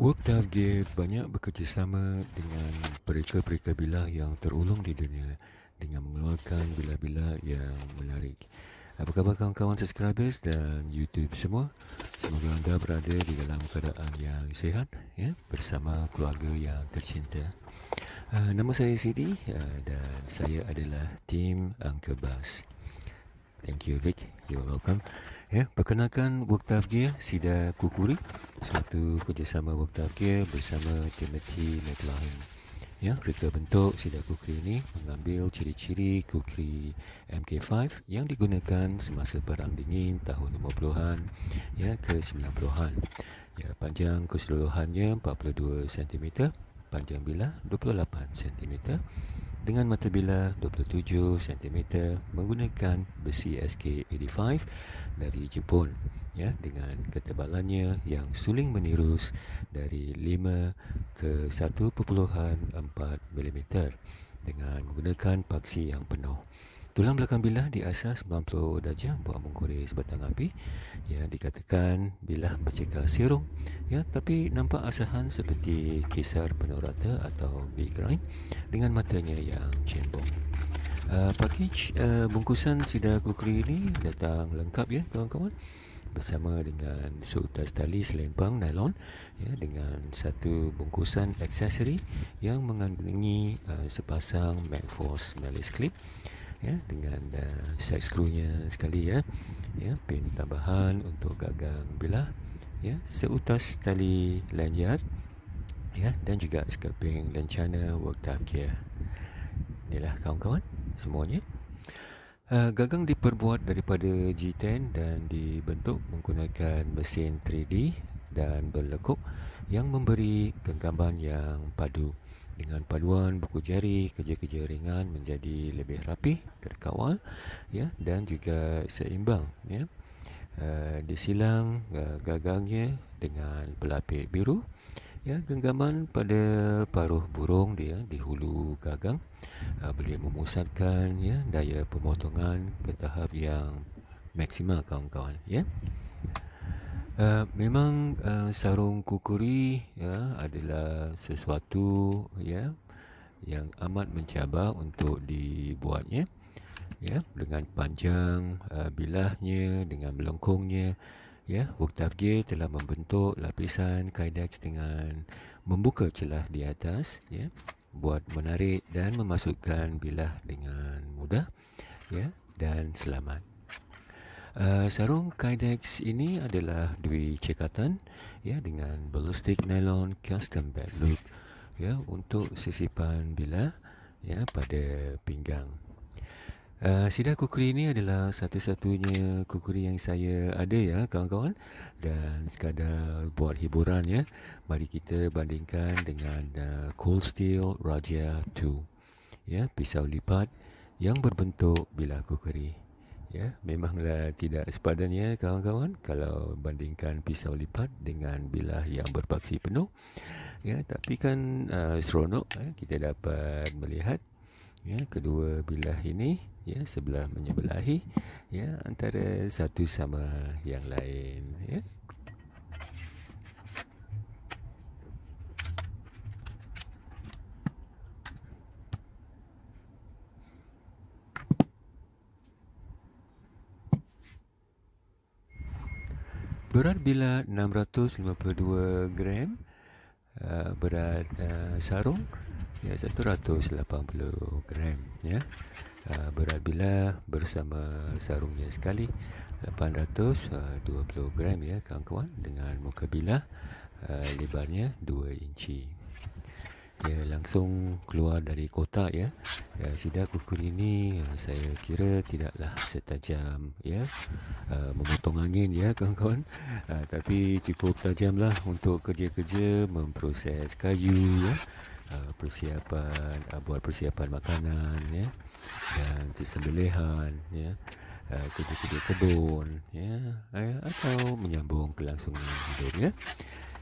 Worktough Gear banyak bekerjasama dengan pereka-pereka bilah yang terulung di dunia dengan mengeluarkan bilah-bilah yang menarik. Apa khabar kawan-kawan subscribers dan YouTube semua? Semoga anda berada di dalam keadaan yang sihat ya, bersama keluarga yang tercinta. Uh, nama saya Sidi uh, dan saya adalah tim Angka Bas. Thank you Vic, you're welcome. Ya, perkenalkan Worktough Gear Sida Kukuri Suatu kerjasama Worktough Gear bersama Timothy McLaren Ya, reka bentuk Sida Kukuri ini mengambil ciri-ciri Kukuri MK5 yang digunakan semasa Perang Dingin tahun 50-an ya, ke 90-an ya, Panjang keseluruhannya 42 cm Panjang bilah 28 cm dengan mata bilah 27 cm menggunakan besi SK85 dari Jepun ya dengan ketebalannya yang suling menirus dari 5 ke 1.4 mm dengan menggunakan paksi yang penuh. Tulang belakang bilah diasas 90 darjah buat mengkorek sebatang api. Ya dikatakan bilah bercekal serong ya tapi nampak asahan seperti kisar penuh rata atau big grind dengan matanya yang cembung. Uh, package uh, bungkusan sidar kukri ini datang lengkap ya kawan-kawan bersama dengan seutas tali selempang nylon ya dengan satu bungkusan aksesori yang mengandungi uh, sepasang Magforce Melis clip ya dengan uh, set screw-nya sekali ya. Ya pin tambahan untuk gagang bilah ya seutas tali lanyard ya dan juga scalping lencana worktop gear inilah kawan-kawan semuanya. Uh, gagang diperbuat daripada G10 dan dibentuk menggunakan mesin 3D dan berlekuk yang memberi genggaman yang padu dengan paduan buku jari kerja-kerja ringan menjadi lebih rapi terkawal ya dan juga seimbang ya. Uh, disilang uh, gagangnya dengan pelapis biru ya genggaman pada paruh burung dia di hulu gagang. Uh, boleh memusatkan ya daya pemotongan ke tahap yang maksimal kawan-kawan ya Uh, memang uh, sarung kukuri ya adalah sesuatu ya yang amat mencabar untuk dibuatnya ya dengan panjang uh, bilahnya dengan melengkungnya ya. Woktafgir telah membentuk lapisan kydex dengan membuka celah di atas ya buat menarik dan memasukkan bilah dengan mudah ya dan selamat Uh, sarung Kydex ini adalah dui cekatan ya dengan ballistic nylon custom bed loop ya untuk sisipan bilah ya pada pinggang. Uh, sidar kukuri ini adalah satu-satunya kukuri yang saya ada ya kawan-kawan dan sekadar buat hiburan ya mari kita bandingkan dengan uh, Cold Steel Raja 2 ya pisau lipat yang berbentuk bilah kukuri ya memanglah tidak sepadan ya kawan-kawan kalau bandingkan pisau lipat dengan bilah yang berpaksi penuh. Ya tapi kan uh, seronok eh, kita dapat melihat ya kedua bilah ini ya sebelah menyebelahi ya antara satu sama yang lain ya Berat bila 652 gram uh, Berat uh, sarung ya 180 gram ya. Uh, berat bila bersama sarungnya sekali 820 gram ya kawan-kawan dengan muka bila uh, lebarnya 2 inci ya langsung keluar dari kotak ya. ya sidar kukur ini ya, saya kira tidaklah setajam ya. Uh, memotong angin ya kawan-kawan. Uh, tapi cukup tajamlah untuk kerja-kerja memproses kayu ya. Uh, persiapan uh, buat persiapan makanan ya dan sembelihan ya. Uh, kerja-kerja kebun ya uh, atau menyambung kelangsungan hidup ya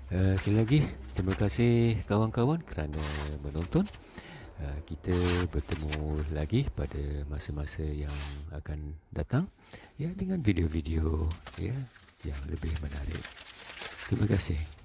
Uh, sekali lagi terima kasih kawan-kawan kerana menonton. Uh, kita bertemu lagi pada masa-masa yang akan datang ya dengan video-video ya yang lebih menarik. Terima kasih.